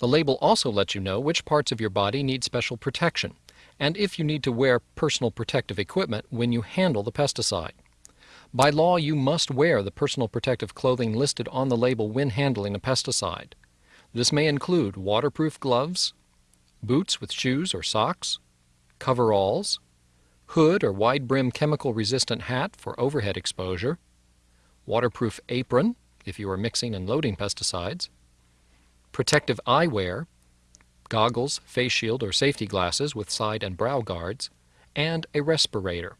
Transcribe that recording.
The label also lets you know which parts of your body need special protection and if you need to wear personal protective equipment when you handle the pesticide. By law, you must wear the personal protective clothing listed on the label when handling a pesticide. This may include waterproof gloves, boots with shoes or socks, coveralls, hood or wide brim chemical resistant hat for overhead exposure, waterproof apron if you are mixing and loading pesticides, protective eyewear, goggles, face shield or safety glasses with side and brow guards, and a respirator